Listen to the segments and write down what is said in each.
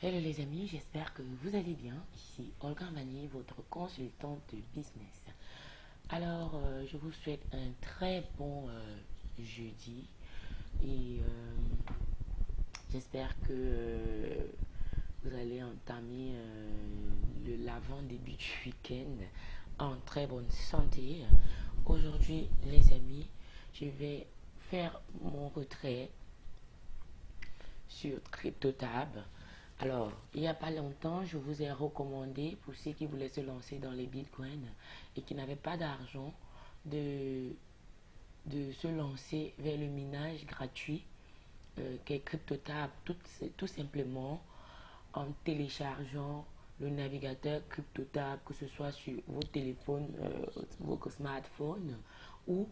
Hello les amis, j'espère que vous allez bien. Ici Olga Mani, votre consultante de business. Alors, euh, je vous souhaite un très bon euh, jeudi et euh, j'espère que vous allez entamer l'avant début du week-end en très bonne santé. Aujourd'hui, les amis, je vais faire mon retrait sur CryptoTab. Alors, il n'y a pas longtemps, je vous ai recommandé, pour ceux qui voulaient se lancer dans les bitcoins et qui n'avaient pas d'argent, de, se lancer vers le minage gratuit euh, qu'est CryptoTab, tout, tout simplement en téléchargeant le navigateur CryptoTab, que ce soit sur vos téléphones, euh, vos smartphones ou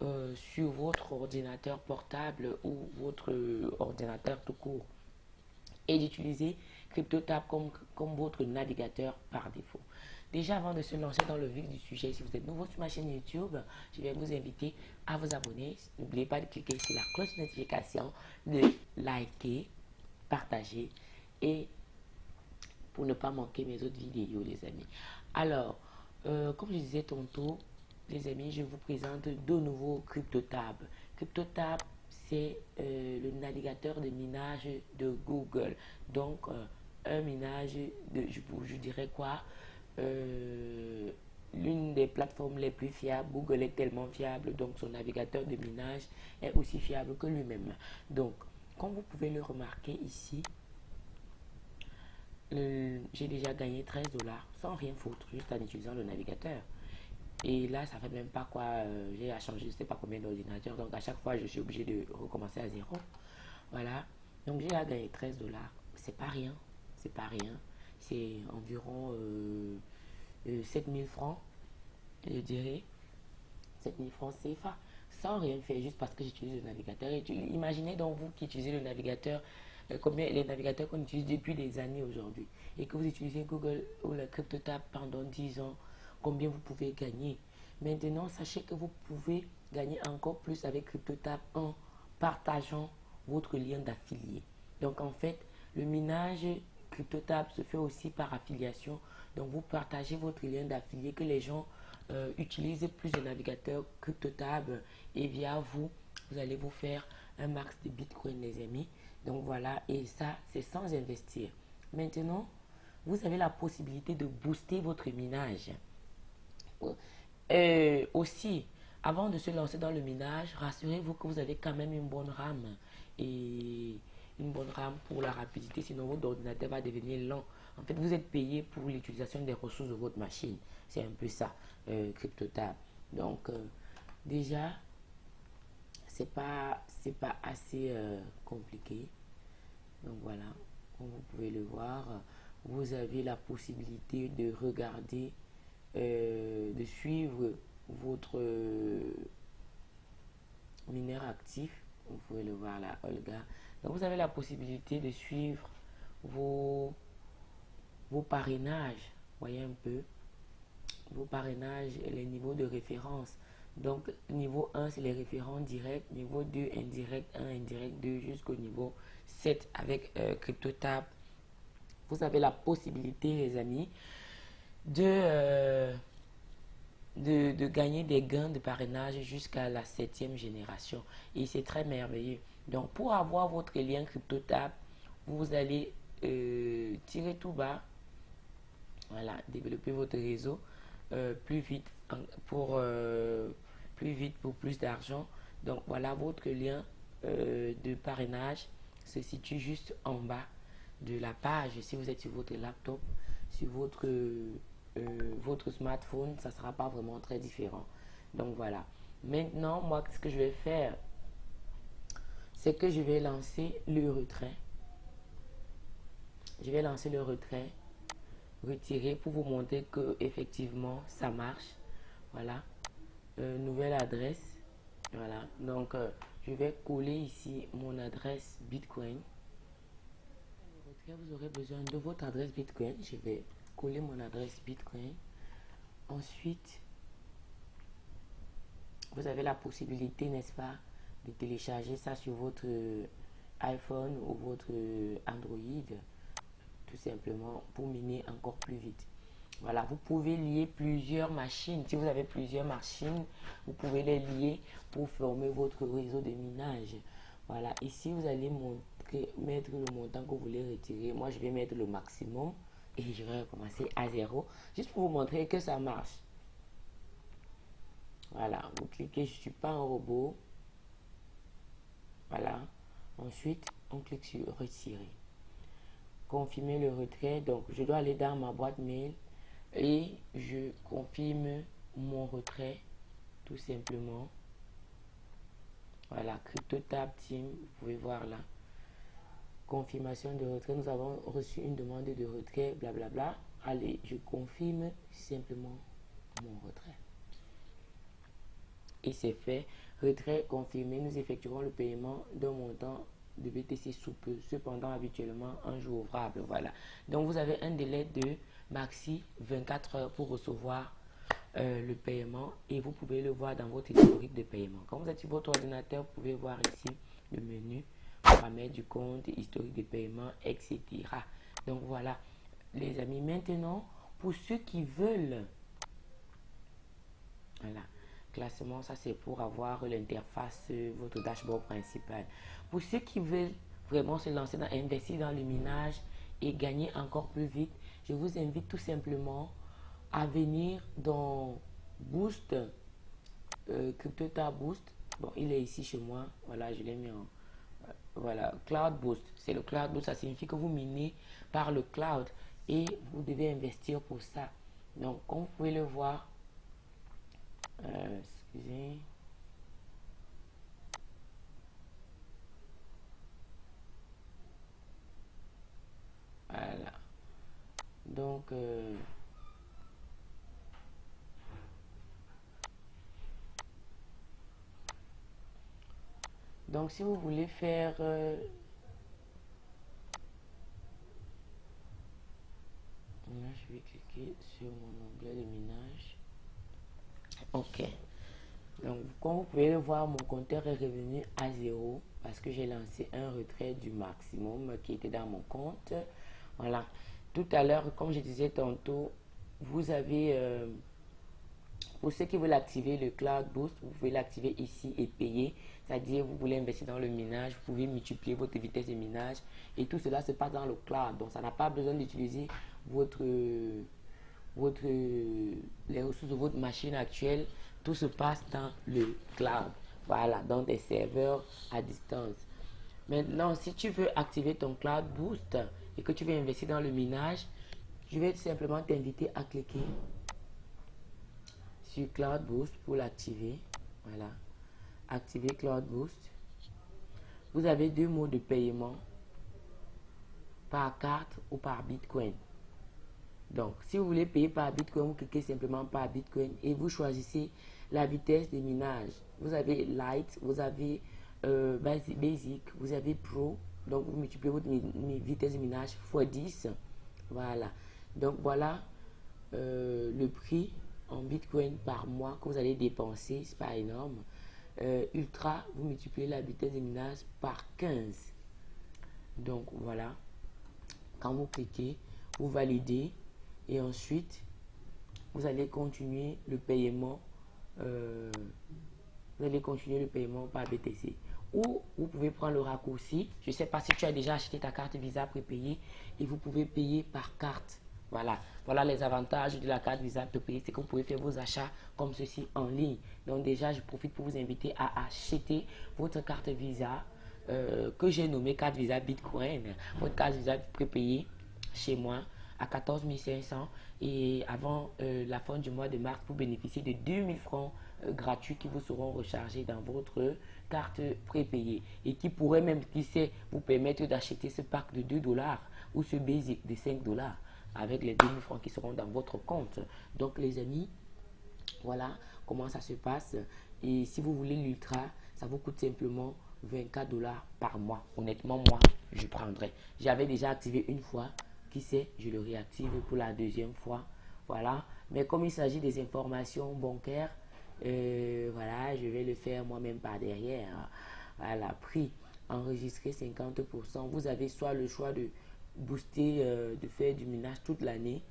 euh, sur votre ordinateur portable ou votre ordinateur tout court et d'utiliser CryptoTab comme, comme votre navigateur par défaut. Déjà, avant de se lancer dans le vif du sujet, si vous êtes nouveau sur ma chaîne YouTube, je vais vous inviter à vous abonner. N'oubliez pas de cliquer sur la cloche de notification, de liker, partager et pour ne pas manquer mes autres vidéos, les amis. Alors, euh, comme je disais tantôt, les amis, je vous présente de nouveaux CryptoTab. CryptoTab c'est euh, le navigateur de minage de Google. Donc, euh, un minage, de, je, je dirais quoi euh, L'une des plateformes les plus fiables. Google est tellement fiable, donc son navigateur de minage est aussi fiable que lui-même. Donc, comme vous pouvez le remarquer ici, j'ai déjà gagné 13 dollars sans rien foutre, juste en utilisant le navigateur. Et là, ça fait même pas quoi. Euh, j'ai à changer, je sais pas combien d'ordinateurs. Donc, à chaque fois, je suis obligé de recommencer à zéro. Voilà. Donc, j'ai à gagner 13 dollars. C'est pas rien. C'est pas rien. C'est environ euh, 7000 euh, francs, je dirais. 7000 francs CFA. Sans rien faire, juste parce que j'utilise le navigateur. Et imaginez donc vous qui utilisez le navigateur, euh, combien les navigateurs qu'on utilise depuis des années aujourd'hui. Et que vous utilisez Google ou la CryptoTab pendant 10 ans combien vous pouvez gagner. Maintenant, sachez que vous pouvez gagner encore plus avec CryptoTab en partageant votre lien d'affilié. Donc, en fait, le minage CryptoTab se fait aussi par affiliation. Donc, vous partagez votre lien d'affilié que les gens euh, utilisent plus de navigateurs CryptoTab et via vous, vous allez vous faire un max de Bitcoin, les amis. Donc, voilà, et ça, c'est sans investir. Maintenant, vous avez la possibilité de booster votre minage. Et aussi, avant de se lancer dans le minage, rassurez-vous que vous avez quand même une bonne RAM et une bonne RAM pour la rapidité, sinon votre ordinateur va devenir lent. En fait, vous êtes payé pour l'utilisation des ressources de votre machine. C'est un peu ça, euh, CryptoTab. Donc, euh, déjà, c'est pas, pas assez euh, compliqué. Donc voilà, comme vous pouvez le voir, vous avez la possibilité de regarder euh, de suivre votre mineur actif. Vous pouvez le voir là, Olga. Donc, vous avez la possibilité de suivre vos, vos parrainages. Voyez un peu. Vos parrainages les niveaux de référence. Donc, niveau 1, c'est les référents directs. Niveau 2, indirect 1, indirect 2, jusqu'au niveau 7 avec euh, CryptoTab. Vous avez la possibilité, les amis, euh, de, de, gagner des gains de parrainage jusqu'à la septième génération. Et c'est très merveilleux. Donc, pour avoir votre lien CryptoTab, vous allez euh, tirer tout bas. Voilà, développer votre réseau euh, plus vite pour plus vite pour plus d'argent. Donc, voilà votre lien de parrainage se situe juste en bas de la page. Si vous êtes sur votre laptop, sur votre votre smartphone, ça sera pas vraiment très différent. Donc voilà. Maintenant, moi, ce que je vais faire, c'est que je vais lancer le retrait. Je vais lancer le retrait, retirer pour vous montrer que effectivement ça marche. Voilà. Euh, nouvelle adresse. Voilà. Donc, euh, je vais coller ici mon adresse Bitcoin. Vous aurez besoin de votre adresse Bitcoin. Je vais coller mon adresse Bitcoin. Ensuite, vous avez la possibilité, n'est-ce pas, de télécharger ça sur votre iPhone ou votre Android. tout simplement pour miner encore plus vite. Voilà, vous pouvez lier plusieurs machines. Si vous avez plusieurs machines, vous pouvez les lier pour former votre réseau de minage. Voilà, ici vous allez montrer, mettre le montant que vous voulez retirer. Moi, je vais mettre le maximum et je vais recommencer à zéro, juste pour vous montrer que ça marche. Voilà, vous cliquez, je suis pas un robot. Voilà. Ensuite, on clique sur retirer. Confirmer le retrait. Donc, je dois aller dans ma boîte mail et je confirme mon retrait tout simplement. Voilà, CryptoTab Team, vous pouvez voir là. Confirmation de retrait, nous avons reçu une demande de retrait, blablabla. Allez, je confirme simplement mon retrait. Et c'est fait. Retrait confirmé, nous effectuerons le paiement d'un montant de BTC sous peu. Cependant, habituellement, un jour ouvrable. Voilà. Donc, vous avez un délai de maxi 24 heures pour recevoir euh, le paiement et vous pouvez le voir dans votre historique de paiement. Quand vous êtes sur votre ordinateur, vous pouvez voir ici le menu paramètres du compte, historique de paiement, etc. Donc voilà, les amis. Maintenant, pour ceux qui veulent, voilà, classement, ça c'est pour avoir l'interface, euh, votre dashboard principal. Pour ceux qui veulent vraiment se lancer dans, investir dans le minage et gagner encore plus vite, je vous invite tout simplement à venir dans Boost, euh, CryptoTab Boost. Bon, il est ici chez moi. Voilà, je l'ai mis en... Voilà, Cloud Boost. C'est le Cloud Boost. Ça signifie que vous minez par le cloud et vous devez investir pour ça. Donc, comme vous pouvez le voir, euh, excusez. Voilà. Donc, euh, donc si vous voulez faire euh, là, je vais cliquer sur mon onglet de minage. Ok. Donc, comme vous pouvez le voir, mon compteur est revenu à zéro parce que j'ai lancé un retrait du maximum qui était dans mon compte. Voilà. Tout à l'heure, comme je disais tantôt, vous avez, euh, pour ceux qui veulent activer le Cloud Boost, vous pouvez l'activer ici et payer. C'est-à-dire, vous voulez investir dans le minage, vous pouvez multiplier votre vitesse de minage et tout cela se passe dans le cloud. Donc, ça n'a pas besoin d'utiliser votre, votre, les ressources de votre machine actuelle. Tout se passe dans le cloud. Voilà, dans des serveurs à distance. Maintenant, si tu veux activer ton Cloud Boost, et que tu veux investir dans le minage, je vais simplement t'inviter à cliquer Cloud Boost pour l'activer. Voilà. Activer Cloud Boost. Vous avez deux modes de paiement par carte ou par Bitcoin. Donc, si vous voulez payer par Bitcoin, vous cliquez simplement par Bitcoin et vous choisissez la vitesse de minage. Vous avez Light, vous avez euh, Basic, vous avez Pro, donc, vous multipliez votre vitesse de minage x 10. Voilà. Donc, voilà euh, le prix en Bitcoin par mois que vous allez dépenser. C'est pas énorme. Euh, ultra, vous multipliez la vitesse de minage par 15. Donc, voilà. Quand vous cliquez, vous validez. Et ensuite, vous allez continuer le paiement. Euh, vous allez continuer le paiement par BTC ou vous pouvez prendre le raccourci. Je sais pas si tu as déjà acheté ta carte Visa prépayée et vous pouvez payer par carte. Voilà, voilà les avantages de la carte Visa prépayée, c'est que vous pouvez faire vos achats comme ceci en ligne. Donc déjà, je profite pour vous inviter à acheter votre carte Visa euh, que j'ai nommée carte Visa Bitcoin. Votre carte Visa prépayée chez moi à 14 500 et avant euh, la fin du mois de mars pour bénéficier de 2000 francs euh, gratuits qui vous seront rechargés dans votre carte prépayée et qui pourrait même, qui sait, vous permettre d'acheter ce pack de 2 dollars ou ce basic de 5 dollars avec les 2000 francs qui seront dans votre compte. Donc les amis, voilà comment ça se passe. Et si vous voulez l'ultra, ça vous coûte simplement 24 dollars par mois. Honnêtement, moi, je prendrai. J'avais déjà activé une fois. Qui sait, je le réactive pour la deuxième fois. Voilà. Mais comme il s'agit des informations bancaires, euh, voilà, je vais le faire moi-même par derrière. Voilà, prix enregistré 50%. Vous avez soit le choix de booster, euh, de faire du minage toute l'année,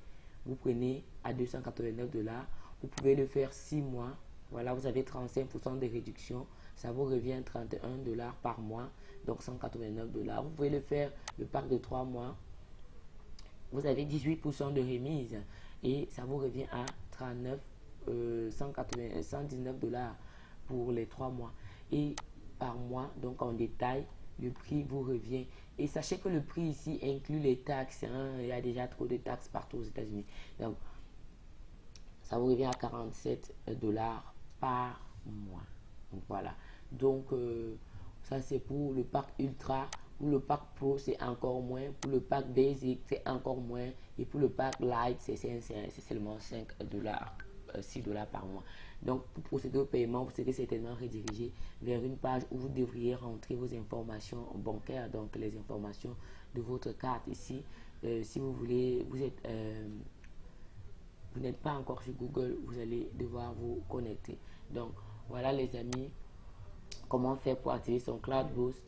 vous prenez à 289 dollars. Vous pouvez le faire 6 mois. Voilà, vous avez 35% de réduction. Ça vous revient 31 dollars par mois, donc 189 dollars. Vous pouvez le faire le pack de 3 mois. Vous avez 18% de remise et ça vous revient à 39 180, 119 dollars pour les 3 mois. Et par mois, donc en détail, le prix vous revient. Et sachez que le prix ici inclut les taxes. Hein. Il y a déjà trop de taxes partout aux États-Unis. Donc, ça vous revient à 47 dollars par mois. Donc voilà. Donc, euh, ça c'est pour le pack Ultra. Pour le pack Pro, c'est encore moins. Pour le pack Basic, c'est encore moins. Et pour le pack Light, c'est seulement 5 dollars. 6 euh, dollars par mois. Donc, pour procéder au paiement, vous serez certainement redirigé vers une page où vous devriez rentrer vos informations bancaires, donc les informations de votre carte ici. Euh, si vous voulez, vous êtes, euh, vous n'êtes pas encore sur Google, vous allez devoir vous connecter. Donc, voilà les amis, comment faire pour activer son Cloud Boost.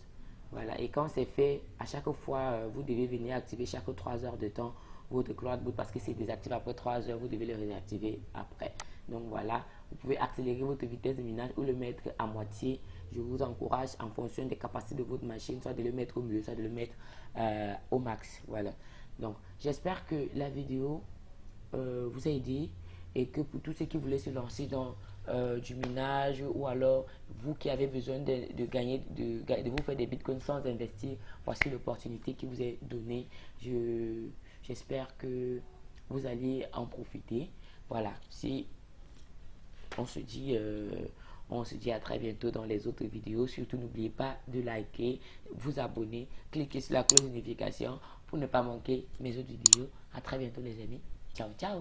Voilà, et quand c'est fait, à chaque fois, vous devez venir activer chaque 3 heures de temps votre Cloud Boot parce que c'est désactivé après 3 heures, vous devez le réactiver après. Donc voilà, vous pouvez accélérer votre vitesse de minage ou le mettre à moitié. Je vous encourage en fonction des capacités de votre machine, soit de le mettre au milieu, soit de le mettre euh, au max. Voilà. Donc j'espère que la vidéo euh, vous a aidé et que pour tous ceux qui voulaient se lancer dans euh, du minage ou alors vous qui avez besoin de, gagner, de, de, vous faire des bitcoins sans investir, voici l'opportunité qui vous est donnée. Je J'espère que vous allez en profiter. Voilà, si on se dit, euh, on se dit à très bientôt dans les autres vidéos. Surtout, n'oubliez pas de liker, vous abonner, cliquez sur la cloche de notification pour ne pas manquer mes autres vidéos. À très bientôt les amis. Ciao, ciao